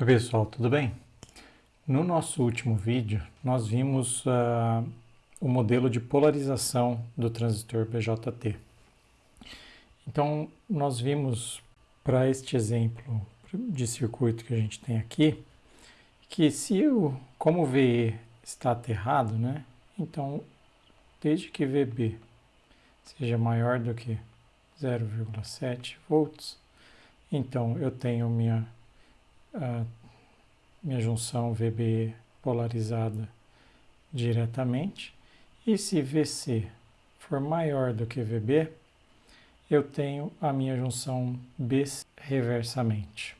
Oi pessoal, tudo bem? No nosso último vídeo, nós vimos uh, o modelo de polarização do transistor BJT. Então, nós vimos para este exemplo de circuito que a gente tem aqui, que se o, como o VE está aterrado, né? Então, desde que VB seja maior do que 0,7 volts, então eu tenho minha a minha junção VB polarizada diretamente. E se VC for maior do que VB, eu tenho a minha junção B reversamente.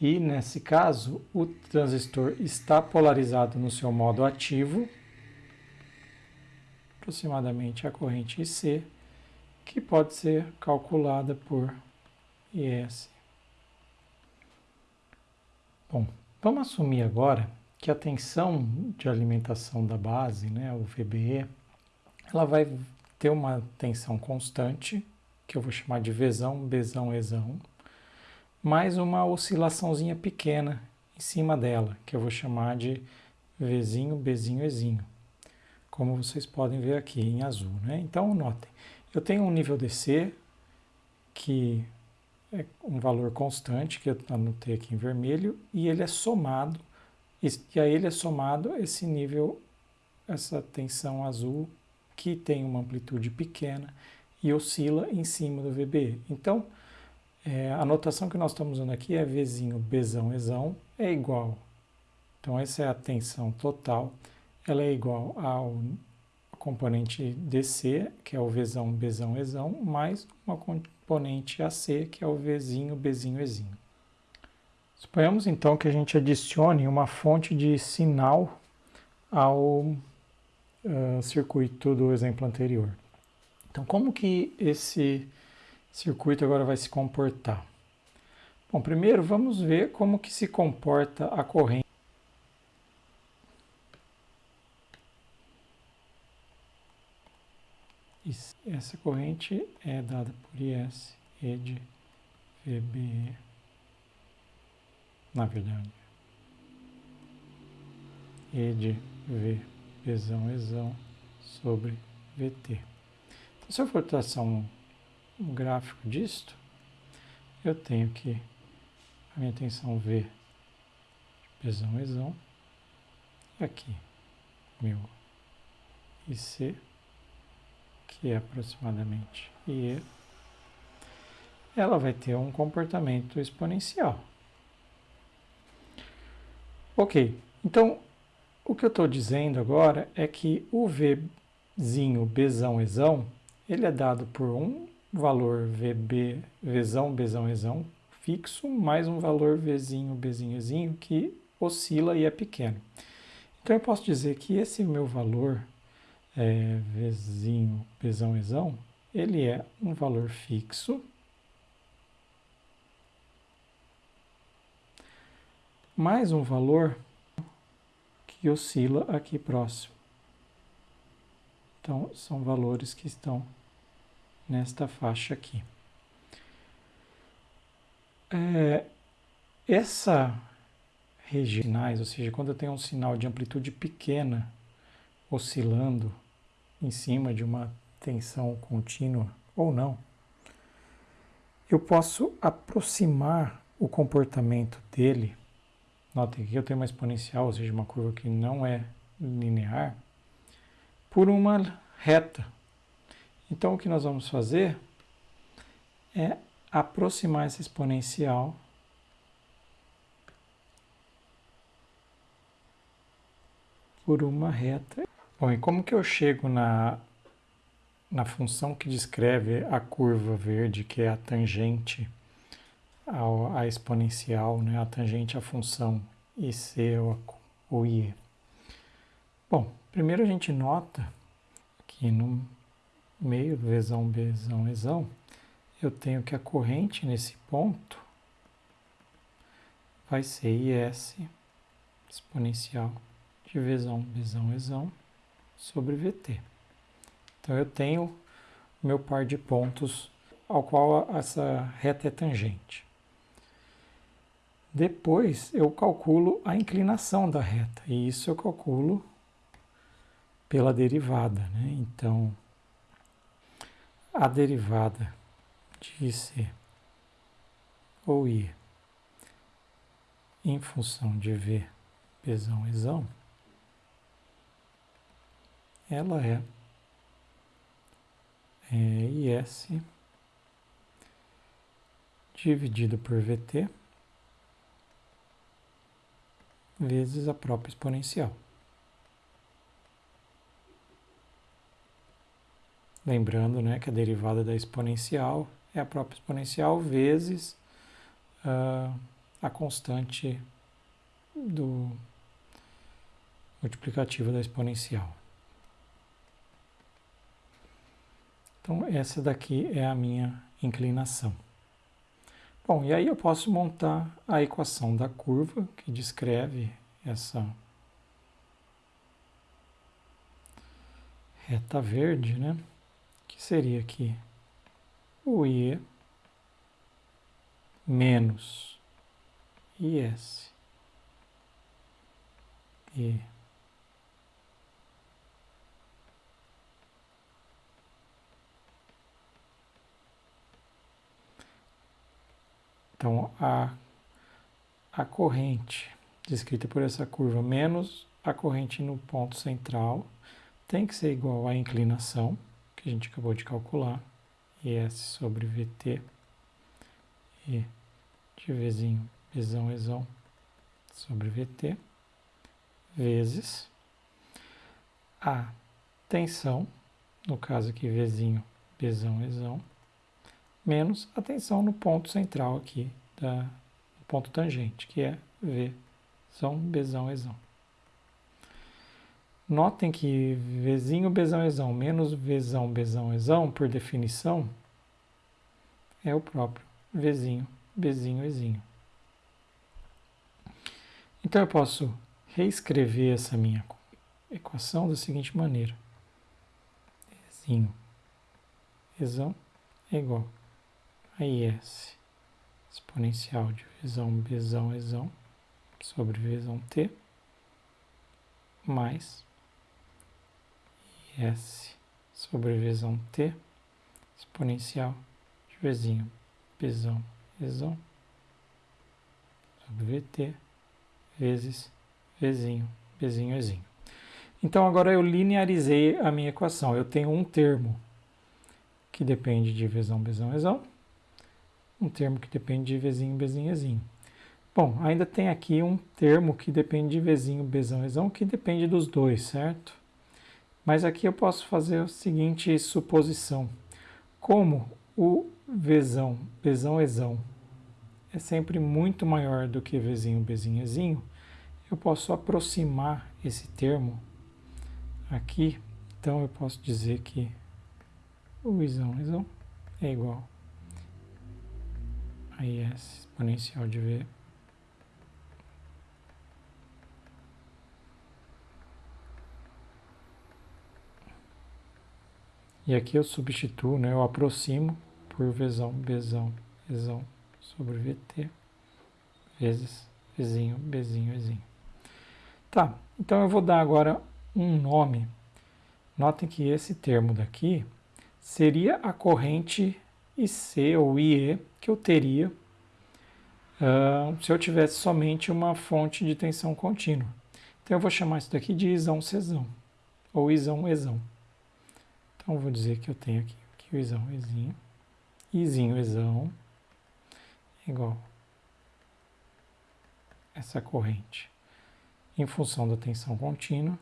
E nesse caso, o transistor está polarizado no seu modo ativo, aproximadamente a corrente IC, que pode ser calculada por IS Bom, vamos assumir agora que a tensão de alimentação da base, né, o VBE, ela vai ter uma tensão constante, que eu vou chamar de Vzão, Bzão, Ezão, mais uma oscilaçãozinha pequena em cima dela, que eu vou chamar de Vzinho, Bzinho, Ezinho, como vocês podem ver aqui em azul. Né? Então, notem, eu tenho um nível DC que é um valor constante, que eu anotei aqui em vermelho, e ele é somado, e a ele é somado esse nível, essa tensão azul, que tem uma amplitude pequena e oscila em cima do VB. Então, é, a notação que nós estamos usando aqui é Vzinho, Bzão, Ezão, é igual. Então, essa é a tensão total, ela é igual ao componente DC, que é o Vzão, Bzão, Ezão, mais uma componente AC, que é o Vzinho, Bzinho, Ezinho. Suponhamos então que a gente adicione uma fonte de sinal ao uh, circuito do exemplo anterior. Então, como que esse circuito agora vai se comportar? Bom, primeiro vamos ver como que se comporta a corrente Essa corrente é dada por IS e de VBE, na verdade. E de V, Bzão, Ezão, sobre VT. Então, se eu for traçar um, um gráfico disto, eu tenho que a minha tensão V, Bzão, Ezão, e aqui, meu IC, que é aproximadamente E, ela vai ter um comportamento exponencial. Ok, então o que eu estou dizendo agora é que o Vzinho, Bzão, Ezão, ele é dado por um valor VB, Vzão, Bzão, Ezão fixo, mais um valor Vzinho, Bzinho, Ezinho que oscila e é pequeno. Então eu posso dizer que esse meu valor é, Pzão, Ezão, ele é um valor fixo mais um valor que oscila aqui próximo. Então, são valores que estão nesta faixa aqui. É, essa região, ou seja, quando eu tenho um sinal de amplitude pequena oscilando em cima de uma tensão contínua ou não, eu posso aproximar o comportamento dele. Notem que eu tenho uma exponencial, ou seja, uma curva que não é linear, por uma reta. Então, o que nós vamos fazer é aproximar essa exponencial por uma reta Bom, e como que eu chego na, na função que descreve a curva verde, que é a tangente ao, à exponencial, né, a tangente à função IC ou, ou IE? Bom, primeiro a gente nota que no meio Vzão, Bzão, Ezão, eu tenho que a corrente nesse ponto vai ser IS exponencial de Vzão, Bzão, Ezão sobre VT. Então eu tenho meu par de pontos ao qual essa reta é tangente. Depois eu calculo a inclinação da reta, e isso eu calculo pela derivada. Né? Então, a derivada de IC ou I em função de V, Bzão, Ezão, ela é, é IS dividido por VT vezes a própria exponencial. Lembrando né, que a derivada da exponencial é a própria exponencial vezes uh, a constante do multiplicativo da exponencial. Então, essa daqui é a minha inclinação. Bom, e aí eu posso montar a equação da curva que descreve essa reta verde, né? Que seria aqui o I menos IS. E Então, a, a corrente descrita por essa curva menos a corrente no ponto central tem que ser igual à inclinação, que a gente acabou de calcular, IS sobre VT, e de Vzinho, Vzão, Ezão, sobre VT, vezes a tensão, no caso aqui Vzinho, Bzão, Ezão, menos a tensão no ponto central aqui, da, no ponto tangente, que é V, Zão, Bzão. Notem que Vzinho, Bzão, Ezão menos Vzão, Bzão, Ezão, por definição, é o próprio Vzinho, Bzinho, Ezinho. Então eu posso reescrever essa minha equação da seguinte maneira. Ezinho, Ezão é igual a IS exponencial de Vzão, Bzão, Ezão sobre Vzão T mais IS sobre Vzão T exponencial de Vzinho, Bzão, Ezão sobre VT vezes Vzinho, Bzinho, Ezinho. Então agora eu linearizei a minha equação. Eu tenho um termo que depende de Vzão, Bzão, Ezão um termo que depende de Vzinho, Bzinho. Bom, ainda tem aqui um termo que depende de Vzinho, Bzão, Ezão, que depende dos dois, certo? Mas aqui eu posso fazer a seguinte suposição. Como o Vzão, Bzão, Ezão é sempre muito maior do que Vzinho, Bzinho, Ezinho, eu posso aproximar esse termo aqui. Então eu posso dizer que o Izão, Ezão é igual aí é exponencial de V. E aqui eu substituo, né, eu aproximo por Vzão, Bzão, Ezão sobre VT vezes Vzinho, Bzinho, Ezinho. Tá, então eu vou dar agora um nome. Notem que esse termo daqui seria a corrente IC ou IE que eu teria uh, se eu tivesse somente uma fonte de tensão contínua. Então eu vou chamar isso daqui de isão cesão ou isão exão. Então eu vou dizer que eu tenho aqui, aqui o isão ezinho, izinho exão igual essa corrente em função da tensão contínua.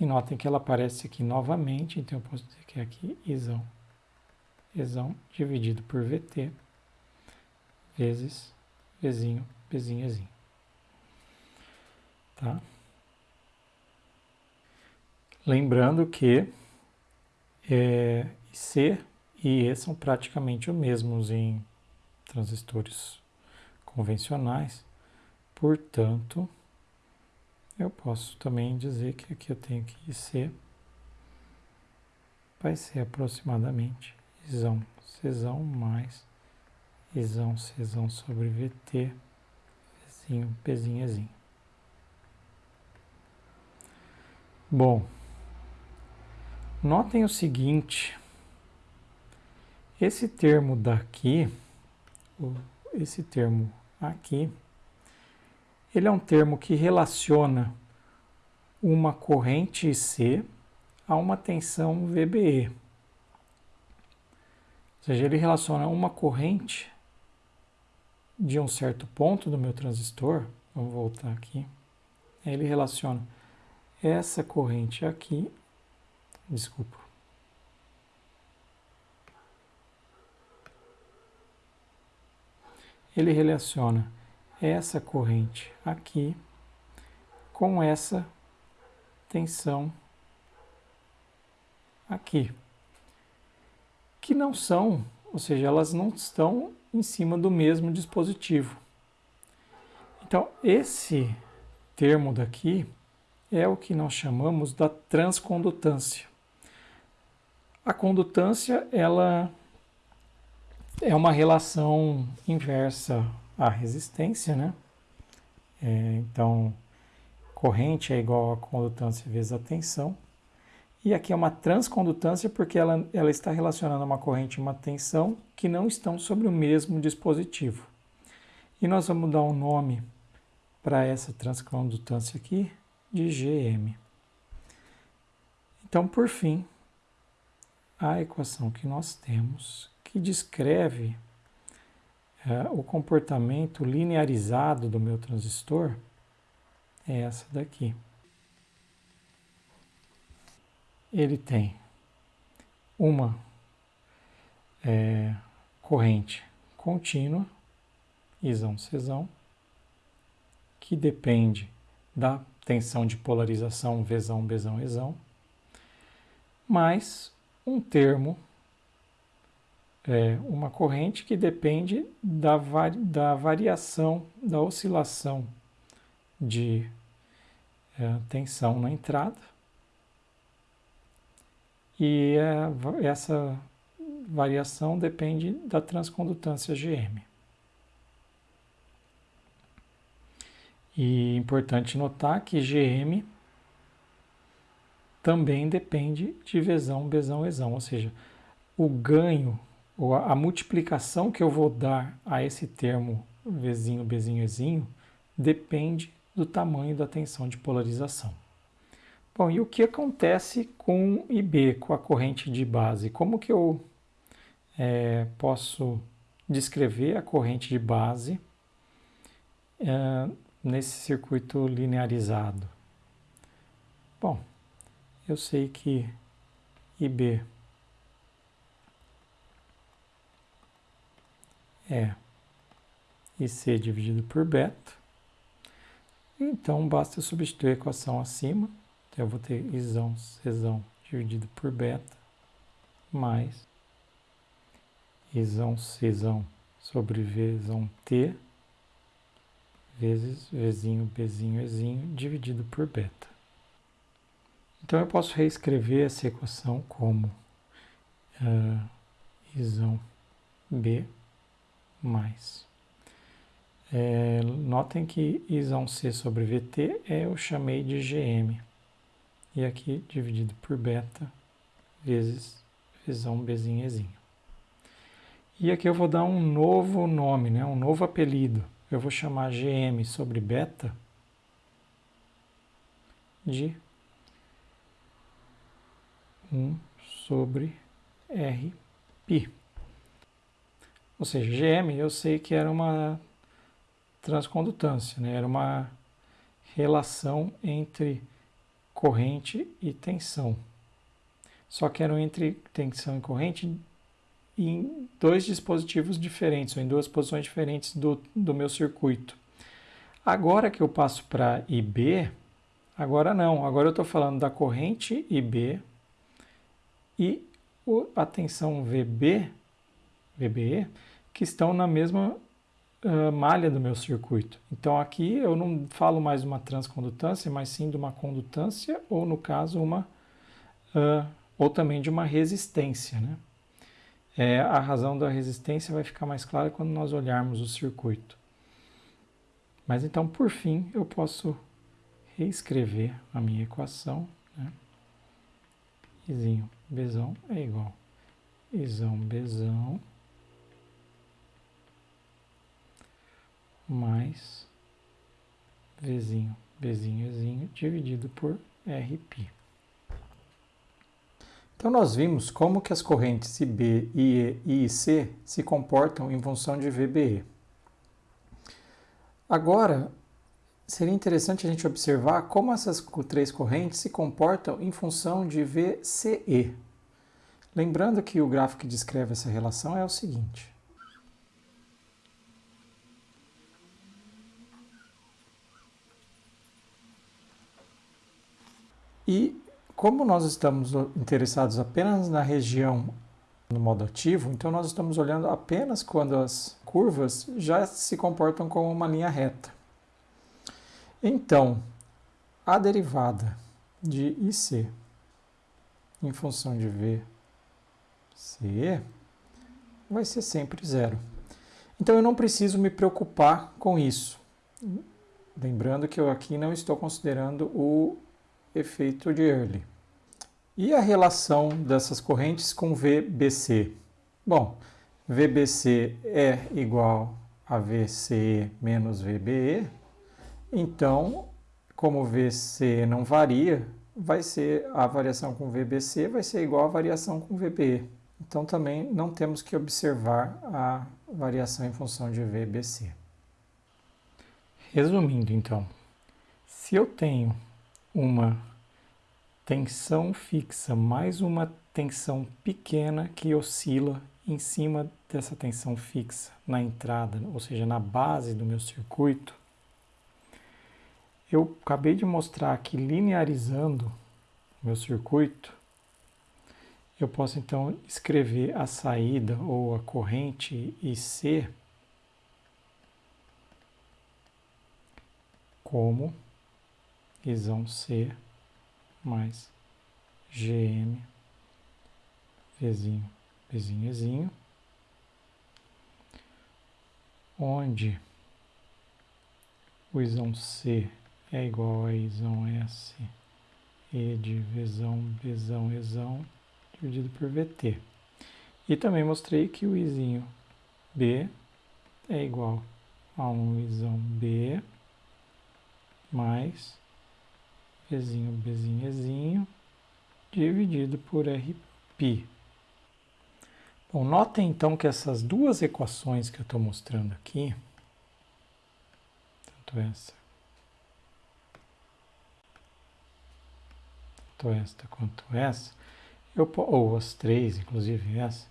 E notem que ela aparece aqui novamente, então eu posso dizer que é aqui isão Ezão dividido por VT vezes Vzinho, Bzinho, Ezinho. Tá? Lembrando que é, C e E são praticamente os mesmos em transistores convencionais, portanto, eu posso também dizer que aqui eu tenho que IC vai ser aproximadamente isão, Czão mais isão, Czão sobre VT, Zinho, Pzinho, Ezinho. Bom, notem o seguinte, esse termo daqui, esse termo aqui, ele é um termo que relaciona uma corrente IC a uma tensão VBE. Ou seja, ele relaciona uma corrente de um certo ponto do meu transistor, vamos voltar aqui, ele relaciona essa corrente aqui, desculpa, ele relaciona essa corrente aqui com essa tensão aqui, que não são, ou seja, elas não estão em cima do mesmo dispositivo. Então, esse termo daqui é o que nós chamamos da transcondutância. A condutância, ela é uma relação inversa à resistência, né? É, então, corrente é igual a condutância vezes a tensão. E aqui é uma transcondutância porque ela, ela está relacionando uma corrente e uma tensão que não estão sobre o mesmo dispositivo. E nós vamos dar um nome para essa transcondutância aqui de GM. Então, por fim, a equação que nós temos que descreve é, o comportamento linearizado do meu transistor é essa daqui ele tem uma é, corrente contínua, isão Czão, que depende da tensão de polarização Vzão, Bzão, Ezão, mais um termo, é, uma corrente que depende da, vari, da variação, da oscilação de é, tensão na entrada, e é, essa variação depende da transcondutância GM. E é importante notar que GM também depende de Vzão, Bzão, Ezão, ou seja, o ganho ou a, a multiplicação que eu vou dar a esse termo Vzinho, Bzinho, Ezinho depende do tamanho da tensão de polarização. Bom, e o que acontece com IB, com a corrente de base? Como que eu é, posso descrever a corrente de base é, nesse circuito linearizado? Bom, eu sei que IB é IC dividido por beta, então basta substituir a equação acima então, eu vou ter isão, Czão dividido por beta, mais isão, Czão sobre Vzão T, vezes Vzinho, Bzinho, Ezinho, dividido por beta. Então, eu posso reescrever essa equação como uh, isão B mais. É, notem que isão C sobre VT é, eu chamei de GM e aqui dividido por beta vezes visão Bzinho Ezinho. E aqui eu vou dar um novo nome, né? um novo apelido. Eu vou chamar GM sobre beta de 1 sobre R π. Ou seja, GM eu sei que era uma transcondutância, né? era uma relação entre corrente e tensão. Só que eram entre tensão e corrente em dois dispositivos diferentes, ou em duas posições diferentes do, do meu circuito. Agora que eu passo para IB, agora não, agora eu estou falando da corrente IB e a tensão VB, VBE, que estão na mesma uh, malha do meu circuito. Então aqui eu não falo mais uma transcondutância, mas sim de uma condutância ou no caso uma uh, ou também de uma resistência, né? É, a razão da resistência vai ficar mais clara quando nós olharmos o circuito. Mas então, por fim, eu posso reescrever a minha equação. Né? Izinho Bzão é igual Izão Bzão mais Vzinho Bzinho Ezinho dividido por Rπ. Então nós vimos como que as correntes IB, IE e IC se comportam em função de VBE. Agora, seria interessante a gente observar como essas três correntes se comportam em função de VCE. Lembrando que o gráfico que descreve essa relação é o seguinte. E como nós estamos interessados apenas na região no modo ativo, então nós estamos olhando apenas quando as curvas já se comportam como uma linha reta. Então, a derivada de IC em função de VCE vai ser sempre zero. Então eu não preciso me preocupar com isso. Lembrando que eu aqui não estou considerando o efeito de Early. E a relação dessas correntes com VBC? Bom, VBC é igual a VCE menos VBE, então, como VCE não varia, vai ser a variação com VBC vai ser igual à variação com VBE. Então também não temos que observar a variação em função de VBC. Resumindo então, se eu tenho uma tensão fixa mais uma tensão pequena que oscila em cima dessa tensão fixa na entrada, ou seja, na base do meu circuito, eu acabei de mostrar que linearizando o meu circuito, eu posso então escrever a saída ou a corrente IC como isão C mais GM Vzinho, Vzinho, Vzinho, onde o isão C é igual a isão S E de Vzão, Bzão, Ezão, dividido por VT. E também mostrei que o izinho B é igual a um isão B mais Ezinho, Bzinho, Ezinho, dividido por Rπ. Bom, notem então que essas duas equações que eu estou mostrando aqui, tanto essa, tanto esta quanto essa, eu, ou as três, inclusive essa,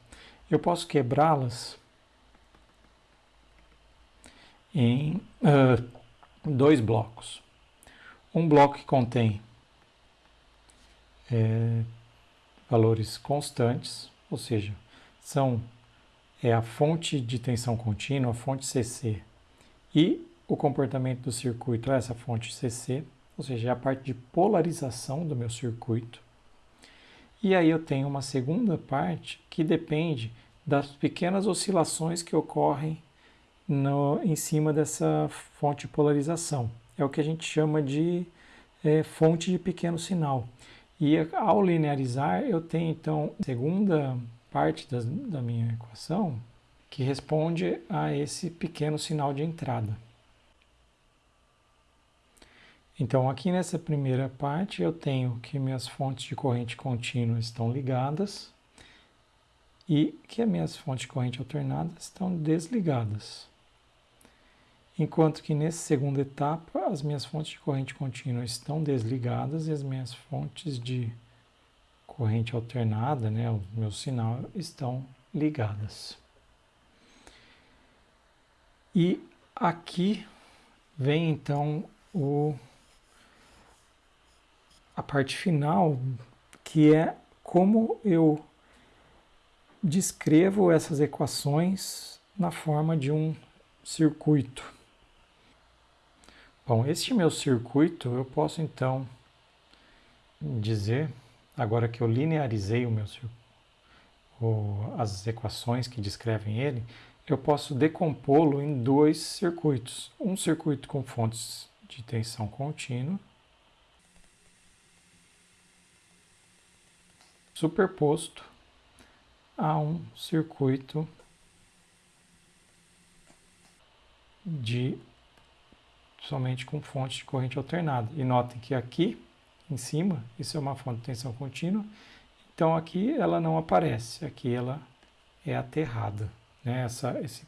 eu posso quebrá-las em uh, dois blocos. Um bloco que contém é, valores constantes, ou seja, são é a fonte de tensão contínua, a fonte CC, e o comportamento do circuito é essa fonte CC, ou seja, é a parte de polarização do meu circuito. E aí eu tenho uma segunda parte que depende das pequenas oscilações que ocorrem no, em cima dessa fonte de polarização é o que a gente chama de é, fonte de pequeno sinal. E ao linearizar, eu tenho então a segunda parte das, da minha equação que responde a esse pequeno sinal de entrada. Então, aqui nessa primeira parte, eu tenho que minhas fontes de corrente contínua estão ligadas e que as minhas fontes de corrente alternada estão desligadas. Enquanto que nessa segunda etapa, as minhas fontes de corrente contínua estão desligadas e as minhas fontes de corrente alternada, né, o meu sinal, estão ligadas. E aqui vem então o, a parte final, que é como eu descrevo essas equações na forma de um circuito. Bom, este meu circuito eu posso então dizer, agora que eu linearizei o meu o, as equações que descrevem ele, eu posso decompô-lo em dois circuitos. Um circuito com fontes de tensão contínua, superposto a um circuito de somente com fonte de corrente alternada. E notem que aqui em cima, isso é uma fonte de tensão contínua, então aqui ela não aparece, aqui ela é aterrada. Né? Essa, esse,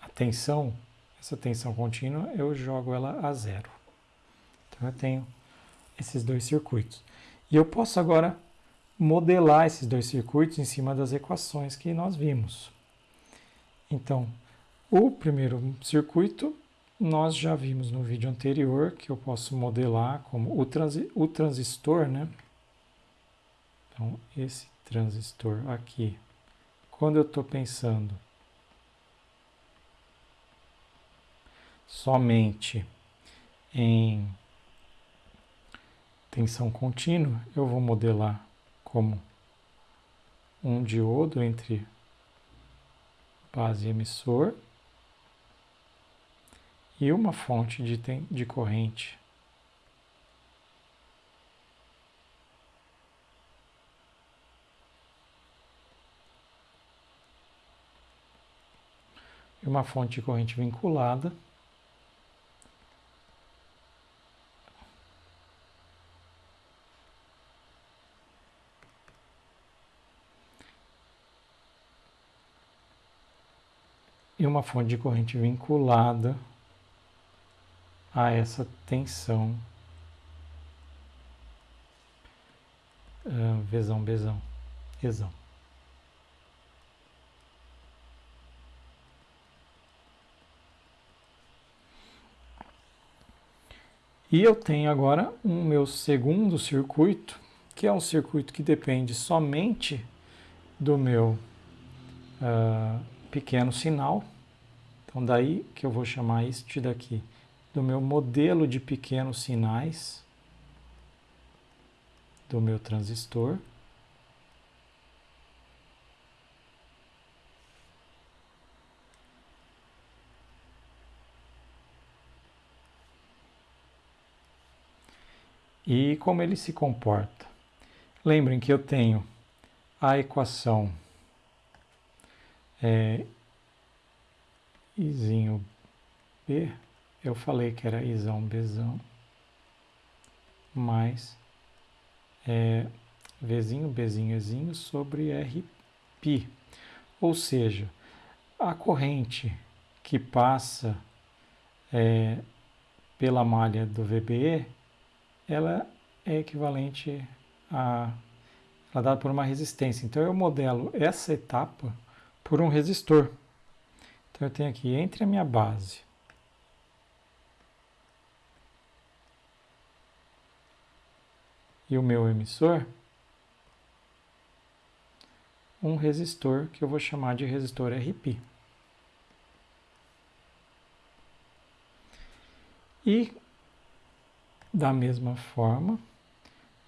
a tensão, essa tensão contínua, eu jogo ela a zero. Então eu tenho esses dois circuitos. E eu posso agora modelar esses dois circuitos em cima das equações que nós vimos. Então, o primeiro circuito nós já vimos no vídeo anterior que eu posso modelar como o, transi o transistor, né? Então, esse transistor aqui, quando eu estou pensando somente em tensão contínua, eu vou modelar como um diodo entre base e emissor e uma fonte de, de corrente. E uma fonte de corrente vinculada. E uma fonte de corrente vinculada a essa tensão. Uh, vezão, bezão, exão. E eu tenho agora um meu segundo circuito, que é um circuito que depende somente do meu uh, pequeno sinal. Então daí que eu vou chamar este daqui do meu modelo de pequenos sinais do meu transistor. E como ele se comporta. Lembrem que eu tenho a equação é, Izinho B eu falei que era isão bezão mais é, Vzinho, Bzinho, Ezinho sobre Rπ. Ou seja, a corrente que passa é, pela malha do VBE, ela é equivalente a ela é dada por uma resistência. Então eu modelo essa etapa por um resistor. Então eu tenho aqui entre a minha base e o meu emissor, um resistor que eu vou chamar de resistor RP. E da mesma forma,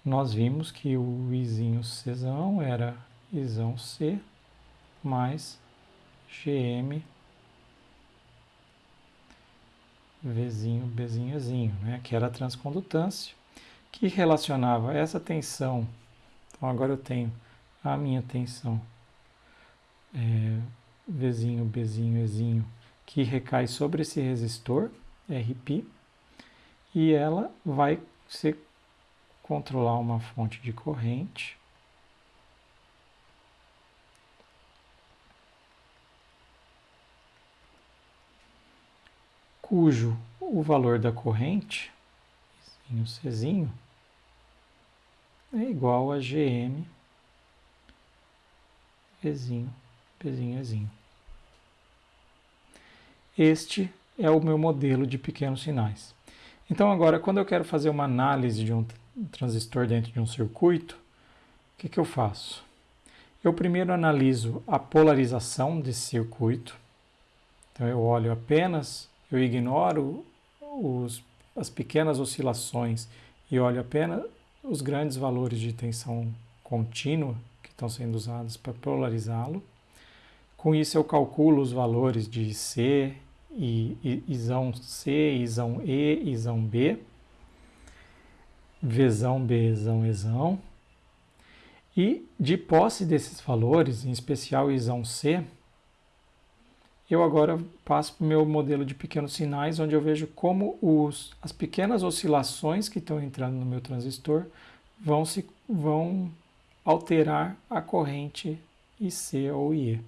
nós vimos que o Izinho Czão era Izão C mais GM Vzinho Bzinho Zinho, né? que era a transcondutância que relacionava essa tensão. Então agora eu tenho a minha tensão é, Vzinho, Bzinho, Ezinho, que recai sobre esse resistor, RP, e ela vai ser controlar uma fonte de corrente. cujo o valor da corrente, Czinho, é igual a GM Ezinho, Pzinho, Ezinho. Este é o meu modelo de pequenos sinais. Então agora, quando eu quero fazer uma análise de um transistor dentro de um circuito, o que, que eu faço? Eu primeiro analiso a polarização desse circuito. Então eu olho apenas, eu ignoro os, as pequenas oscilações e olho apenas os grandes valores de tensão contínua que estão sendo usados para polarizá-lo. Com isso eu calculo os valores de C, e, isão C, isão E, isão B, Vzão, Bzão, Ezão. E de posse desses valores, em especial isão C, eu agora passo para o meu modelo de pequenos sinais, onde eu vejo como os, as pequenas oscilações que estão entrando no meu transistor vão, se, vão alterar a corrente IC ou IE.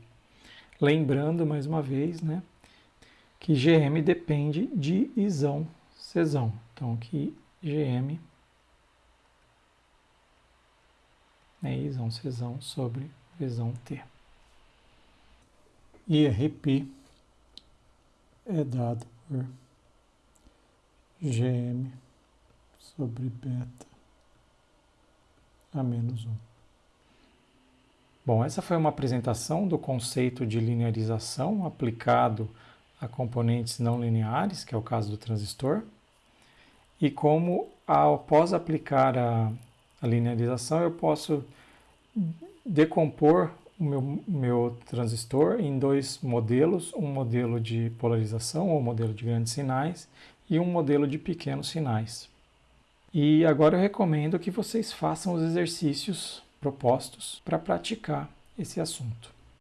Lembrando, mais uma vez, né, que GM depende de isão Czão. Então, aqui GM é isão Czão sobre Vzão T. E RP é dado por GM sobre beta a menos 1. Bom, essa foi uma apresentação do conceito de linearização aplicado a componentes não lineares, que é o caso do transistor, e como após aplicar a, a linearização eu posso decompor o meu, meu transistor em dois modelos, um modelo de polarização ou modelo de grandes sinais e um modelo de pequenos sinais. E agora eu recomendo que vocês façam os exercícios propostos para praticar esse assunto.